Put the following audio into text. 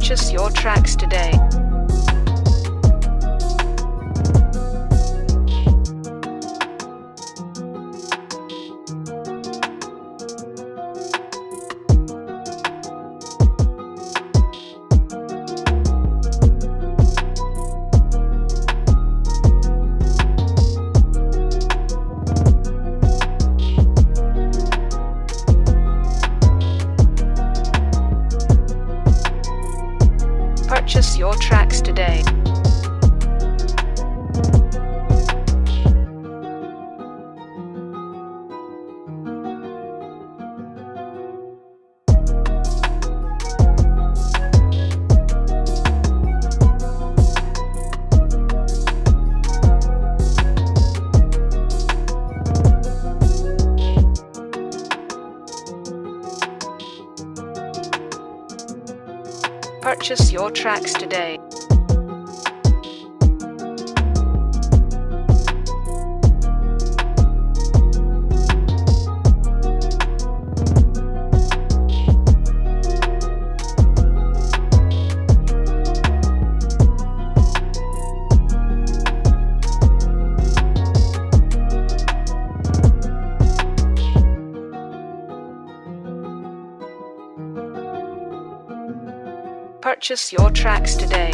Purchase your tracks today. Your tracks today. Purchase your tracks today. Purchase your tracks today.